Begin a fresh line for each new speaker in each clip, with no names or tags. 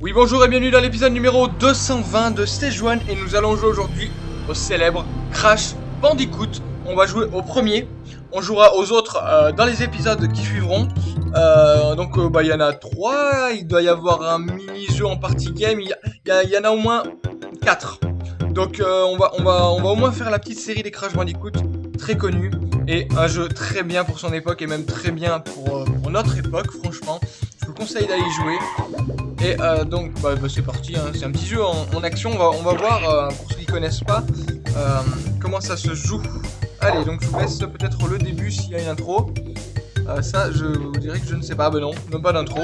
Oui bonjour et bienvenue dans l'épisode numéro 220 de Stage 1 et nous allons jouer aujourd'hui au célèbre Crash Bandicoot. On va jouer au premier, on jouera aux autres euh, dans les épisodes qui suivront. Euh, donc euh, bah il y en a trois, il doit y avoir un mini-jeu en partie game, il y, en a au moins quatre. Donc on, va, au moins faire la petite série des Crash Bandicoot, très connu et un jeu très bien pour son époque et même très bien pour, notre époque franchement. Je vous conseille d'aller jouer. Et donc, bah, bah, c'est parti, hein. c'est un petit jeu en, action, on va, voir, pour ceux qui connaissent pas, comment ça se joue. Allez, donc je vous laisse peut-être le début s'il y a une intro. ça, je vous dirais que je ne sais pas, ben non, même pas d'intro.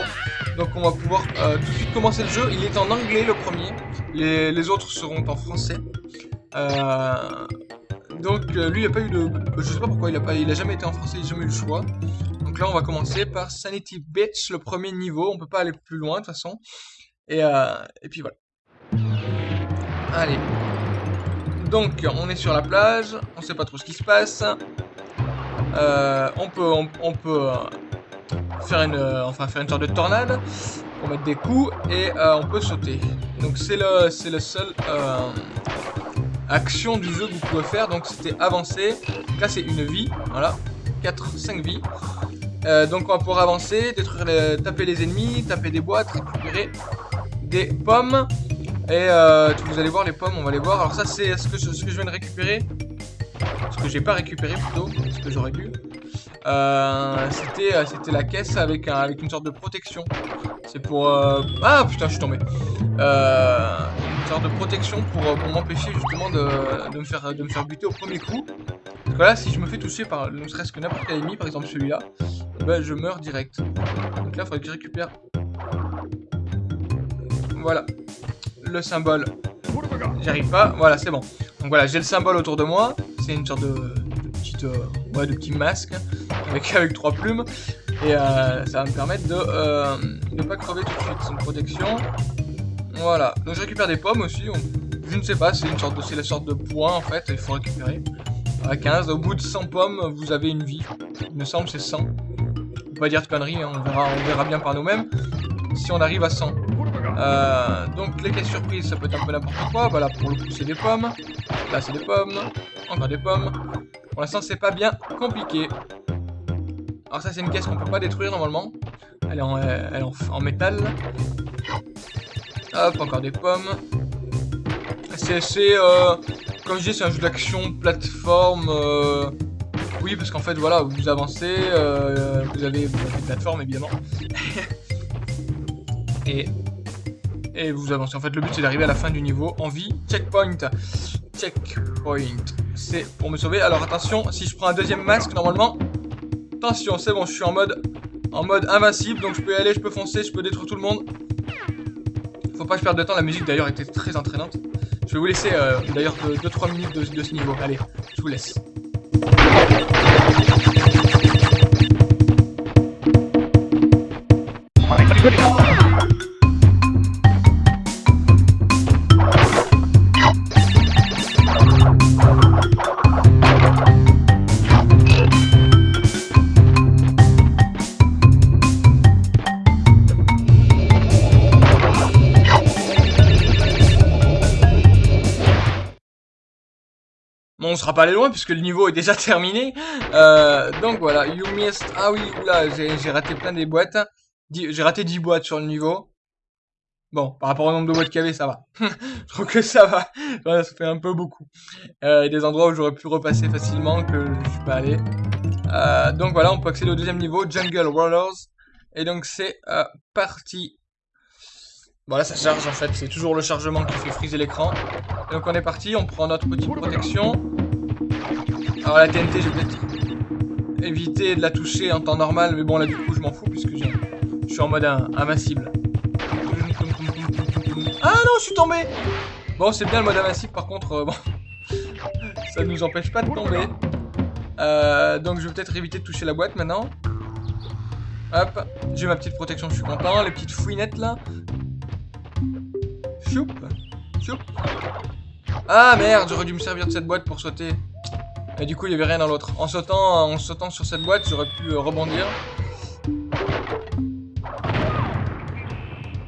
Donc on va pouvoir tout de suite commencer le jeu. Il est en anglais le premier, les, les autres seront en français. donc lui, il a pas eu de... Je sais pas pourquoi, il a, pas, il a jamais été en français, il a jamais eu le choix. Donc là, on va commencer par Sanity Beach, le premier niveau. On peut pas aller plus loin, de toute façon. Et, euh, et puis voilà. Allez. Donc, on est sur la plage. On sait pas trop ce qui se passe. Euh, on peut, euh, faire une, enfin faire une sorte de tornade pour mettre des coups et on peut sauter. Donc c'est le, c'est le seul action du jeu que vous pouvez faire. Donc c'était avancer. c'est une vie, voilà, 4, 5 vies. Euh, donc on va pouvoir avancer, taper les ennemis, taper des boîtes, récupérer des pommes. Et euh, vous allez voir les pommes, on va les voir. Alors ça c'est ce que, ce que je viens de récupérer. Ce que j'ai pas récupéré plutôt, ce que j'aurais dû. Euh, c'était la caisse avec, avec une sorte de protection. C'est pour... Ah putain je suis tombé. une sorte de protection pour, m'empêcher justement de, me faire, de me faire buter au premier coup. Voilà, si je me fais toucher par ne serait-ce que n'importe quel ennemi, par exemple celui-là, bah, je meurs direct. Donc là, il faudrait que je récupère. Voilà. Le symbole. J'arrive pas. Voilà, c'est bon. Donc voilà, j'ai le symbole autour de moi. C'est une sorte de, petite, euh, ouais, de petit masque avec, avec trois plumes. Et euh, ça va me permettre de euh, ne pas crever tout de suite. C'est une protection. Voilà. Donc je récupère des pommes aussi. Je ne sais pas, c'est une sorte de, c'est la sorte de point en fait. Il faut récupérer à 15. Au bout de 100 pommes, vous avez une vie. Il me semble c'est 100. On pas dire de conneries, hein, on, verra, on verra bien par nous-mêmes. Si on arrive à 100. Euh, donc les caisses surprises, ça peut être un peu n'importe quoi. Voilà, pour le coup, c'est des pommes. Là, c'est des pommes. Encore des pommes. Pour l'instant, c'est pas bien compliqué. Alors ça, c'est une caisse qu'on peut pas détruire normalement. Elle est en, elle en, métal. Hop, encore des pommes. C'est, euh, comme je dis, c'est un jeu d'action, plateforme. Euh, oui, parce qu'en fait, voilà, vous avancez, euh, vous avez une plateforme évidemment. et, et vous avancez. En fait, le but c'est d'arriver à la fin du niveau en vie. Checkpoint. Checkpoint. C'est pour me sauver. Alors attention, si je prends un deuxième masque, normalement. Attention, c'est bon, je suis en mode en mode invincible, donc je peux y aller, je peux foncer, je peux détruire tout le monde. Faut pas que je perde de temps, la musique d'ailleurs était très entraînante. Je vais vous laisser euh, d'ailleurs 2-3 minutes de, de, ce niveau. Allez, je vous laisse. Sera pas allé loin puisque le niveau est déjà terminé. Euh, donc voilà, you missed... Ah oui, oula, j'ai raté plein des boîtes. J'ai raté 10 boîtes sur le niveau. Bon, par rapport au nombre de boîtes qu'il y avait, ça va. je trouve que ça va. ça fait un peu beaucoup. Euh, il y a des endroits où j'aurais pu repasser facilement que je suis pas allé. Euh, donc voilà, on peut accéder au deuxième niveau, Jungle Rollers. Et donc c'est euh, parti. Voilà, ça charge en fait, c'est toujours le chargement qui fait friser l'écran. Donc on est parti, on prend notre petite protection. Alors la TNT, je vais peut-être éviter de la toucher en temps normal, mais bon là du coup je m'en fous puisque je suis en mode invincible. Ah non, je suis tombé Bon, c'est bien le mode invincible, par contre, euh, ça nous empêche pas de tomber. Euh, donc je vais peut-être éviter de toucher la boîte maintenant. Hop, j'ai ma petite protection, je suis content. Les petites fouinettes là. Choup, choup. Ah merde, j'aurais dû me servir de cette boîte pour sauter. Et du coup, il n'y avait rien dans l'autre. En sautant, en sautant sur cette boîte, j'aurais pu euh, rebondir.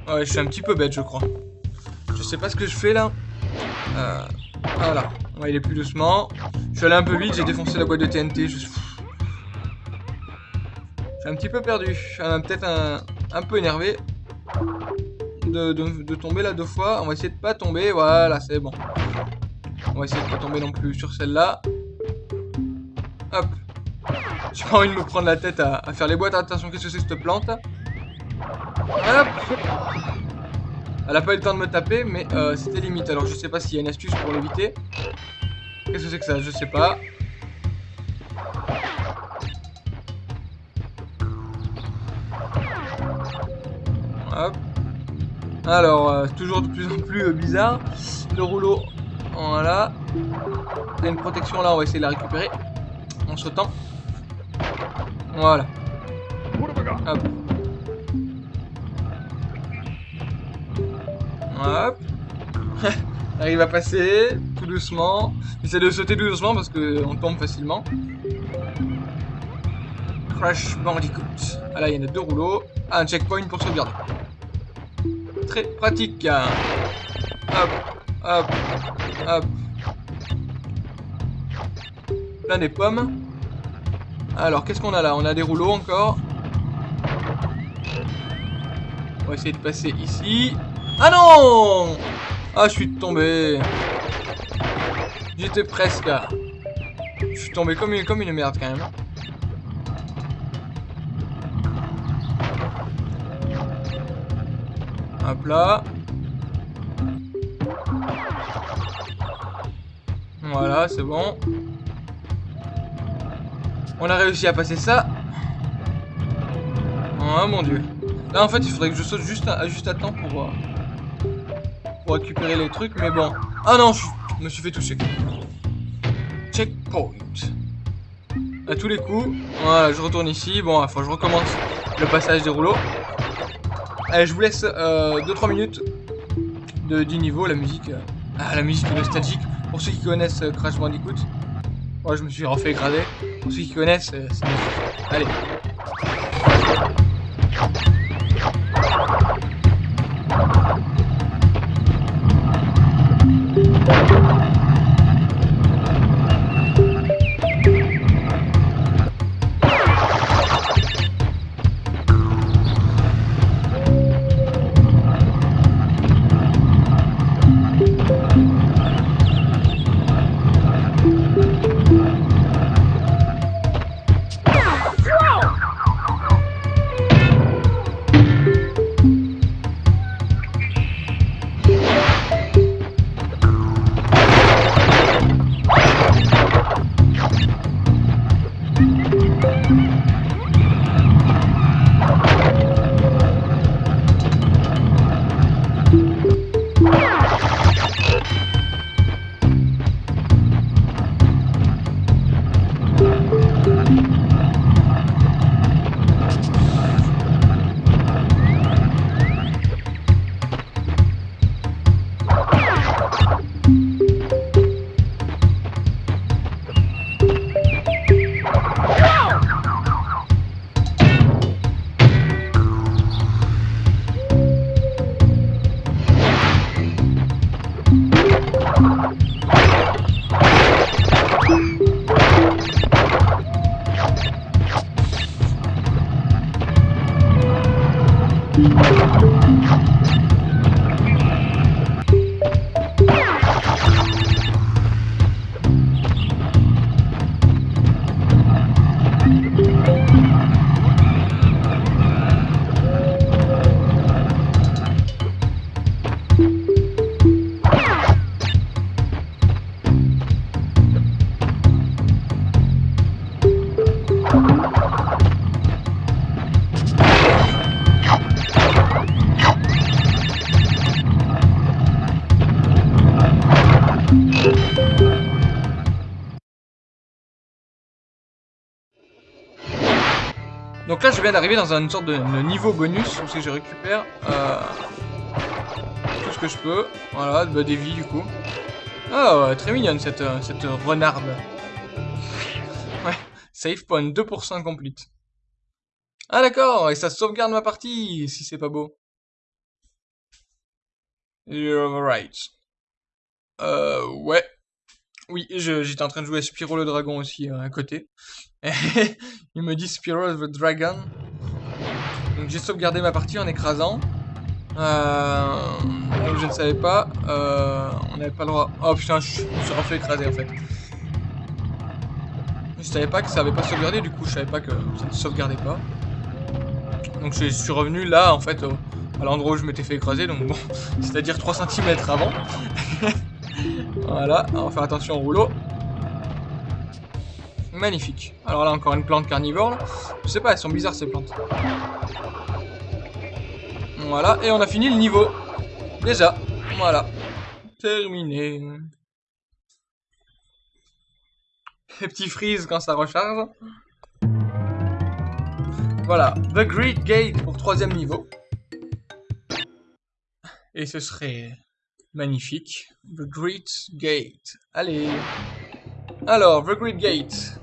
Ouais, je suis un petit peu bête, je crois. Je sais pas ce que je fais là. Euh, voilà. On va aller plus doucement. Je suis allé un peu vite, j'ai défoncé la boîte de TNT. Je suis un petit peu perdu. Peut-être un, un, peu énervé. De, de, tomber là deux fois. On va essayer de pas tomber. Voilà, c'est bon. On va essayer de pas tomber non plus sur celle-là. J'ai pas envie de me prendre la tête à, faire les boîtes. Attention, qu'est-ce que c'est cette plante? Hop Elle a pas eu le temps de me taper, mais euh, c'était limite. Alors je sais pas s'il y a une astuce pour l'éviter. Qu'est-ce que c'est que ça? Je sais pas. Hop. Alors, euh, toujours de plus en plus euh, bizarre. Le rouleau, voilà. Il y a une protection là, on va essayer de la récupérer. En sautant. Voilà. Hop. Hop. Arrive à passer tout doucement. J'essaie de sauter tout doucement parce qu'on tombe facilement. Crash Bandicoot. Ah là, il y en a deux rouleaux. Ah, un checkpoint pour sauvegarder. Très pratique. Hop, hop, hop. Plein des pommes. Alors, qu'est-ce qu'on a là? On a des rouleaux encore. On va essayer de passer ici. Ah non Ah, je suis tombé. J'étais presque. Je suis tombé comme une, comme une merde quand même. Hop là. Voilà, c'est bon. On a réussi à passer ça. Oh mon dieu. Là en fait il faudrait que je saute juste à, juste à temps pour, euh, pour récupérer les trucs. Mais bon. Ah non, je me suis fait toucher. Checkpoint. À tous les coups. Voilà, je retourne ici. Bon, il faut que je recommence le passage des rouleaux. Allez, je vous laisse 2-3 euh, minutes de, du niveau. La musique, euh, ah, la musique nostalgique. Pour ceux qui connaissent Crash Bandicoot. Moi, je me suis refait grader pour ceux qui connaissent, euh, ça... Allez. Donc là, je viens d'arriver dans une sorte de, niveau bonus, où je récupère euh, tout ce que je peux. Voilà, bah, des vies du coup. Oh, très mignonne cette, euh, cette renarde. Ouais, save point 2% complete. Ah d'accord, et ça sauvegarde ma partie, si c'est pas beau. You're right. Euh, ouais. Oui, j'étais en train de jouer à Spyro le Dragon aussi euh, à côté. Il me dit Spyro the Dragon. Donc j'ai sauvegardé ma partie en écrasant. Euh, je ne savais pas. Euh, on n'avait pas le droit. Oh putain, je, me suis refait écraser en fait. Je savais pas que ça avait pas sauvegardé, du coup je savais pas que ça ne sauvegardait pas. Donc je suis revenu là en fait à l'endroit où je m'étais fait écraser, donc bon, c'est-à-dire 3 cm avant. voilà, on va faire attention au rouleau. Magnifique. Alors là, encore une plante carnivore. Je sais pas, elles sont bizarres ces plantes. Voilà, et on a fini le niveau. Déjà, voilà. Terminé. Les petits freeze quand ça recharge. Voilà, The Great Gate pour troisième niveau. Et ce serait magnifique. The Great Gate. Allez. Alors, The Great Gate.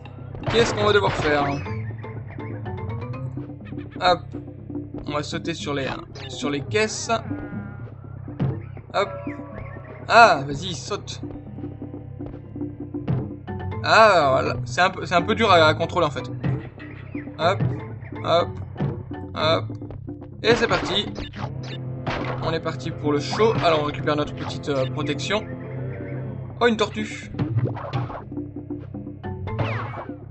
Qu'est-ce qu'on va devoir faire? Hop. On va sauter sur les, sur les caisses. Hop. Ah, vas-y, saute. Ah, voilà. C'est un, peu, un peu dur à, contrôler, en fait. Hop. Hop. Hop. Et c'est parti. On est parti pour le show. Alors, on récupère notre petite euh, protection. Oh, une tortue.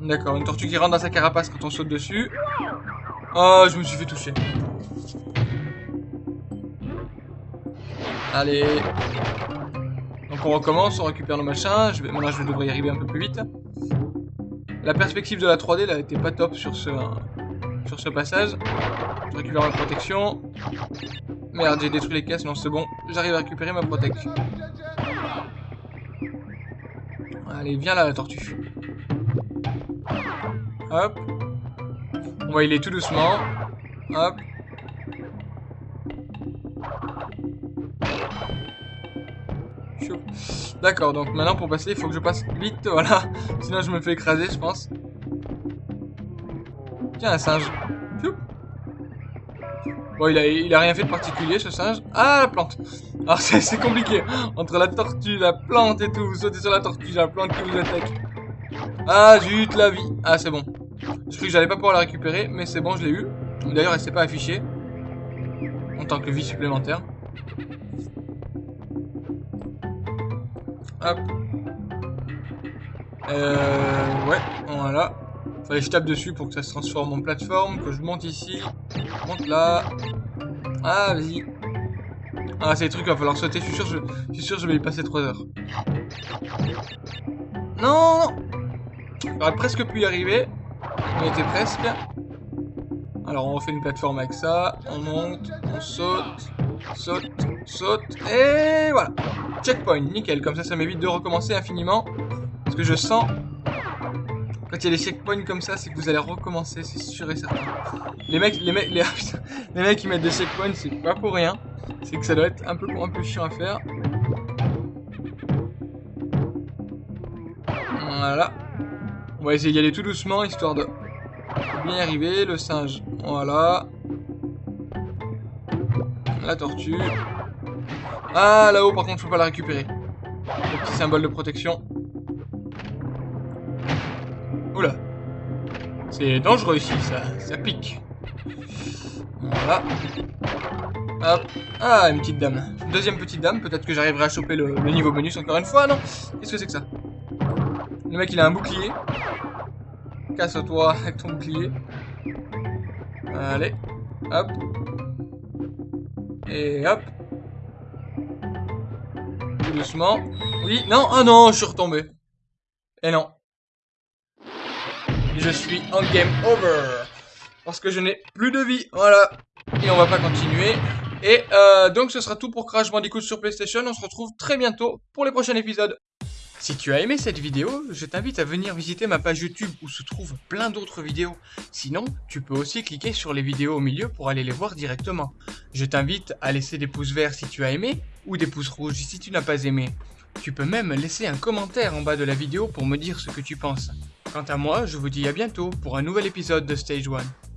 D'accord, une tortue qui rentre dans sa carapace quand on saute dessus. Oh, je me suis fait toucher. Allez. Donc on recommence, on récupère nos machins. Je vais, maintenant, je devrais y arriver un peu plus vite. La perspective de la 3D, là, était pas top sur ce, sur ce passage. Je récupère ma protection. Merde, j'ai détruit les caisses. Non, c'est bon. J'arrive à récupérer ma protection. Allez, viens là, la tortue. Hop. On va y aller tout doucement. Hop. D'accord, donc maintenant pour passer, il faut que je passe vite, voilà. Sinon je me fais écraser, je pense. Tiens, un singe. Bon, il a, il a rien fait de particulier, ce singe. Ah, la plante Alors, c'est compliqué. Entre la tortue, la plante et tout. Vous sautez sur la tortue, la plante qui vous attaque. Ah, zut, la vie. Ah, c'est bon. Je cru que j'allais pas pouvoir la récupérer, mais c'est bon, je l'ai eu. D'ailleurs, elle s'est pas affichée. En tant que vie supplémentaire. Hop. Euh, ouais, voilà. Fallait que je tape dessus pour que ça se transforme en plateforme, que je monte ici, je monte là. Ah, vas-y. Ah, c'est les trucs, il va falloir sauter, je suis sûr, je, je vais y passer 3 heures. Non, non J'aurais presque pu y arriver. On était presque. Alors on refait une plateforme avec ça. On monte, on saute, saute, saute. Et voilà. Checkpoint, nickel. Comme ça, ça m'évite de recommencer infiniment. Parce que je sens... Quand il y a des checkpoints comme ça, c'est que vous allez recommencer, c'est sûr et certain. Les mecs, les mecs, les, mecs qui mettent des checkpoints, c'est pas pour rien. C'est que ça doit être un peu, un peu chiant à faire. Voilà. On va essayer d'y aller tout doucement, histoire de bien y arriver. Le singe, voilà. La tortue. Ah, là-haut, par contre, peux pas la récupérer. Le petit symbole de protection. Oula. C'est dangereux ici, ça, ça pique. Voilà. Hop. Ah, une petite dame. Deuxième petite dame. Peut-être que j'arriverai à choper le, niveau bonus encore une fois. Non? Qu'est-ce que c'est que ça? Le mec, il a un bouclier. Casse-toi avec ton bouclier. Allez. Hop. Et hop. Doucement. Oui, non, oh non, je suis retombé. Et non. Je suis en game over. Parce que je n'ai plus de vie. Voilà. Et on va pas continuer. Et euh, donc ce sera tout pour Crash Bandicoot sur PlayStation. On se retrouve très bientôt pour les prochains épisodes. Si tu as aimé cette vidéo, je t'invite à venir visiter ma page YouTube où se trouvent plein d'autres vidéos. Sinon, tu peux aussi cliquer sur les vidéos au milieu pour aller les voir directement. Je t'invite à laisser des pouces verts si tu as aimé ou des pouces rouges si tu n'as pas aimé. Tu peux même laisser un commentaire en bas de la vidéo pour me dire ce que tu penses. Quant à moi, je vous dis à bientôt pour un nouvel épisode de Stage 1.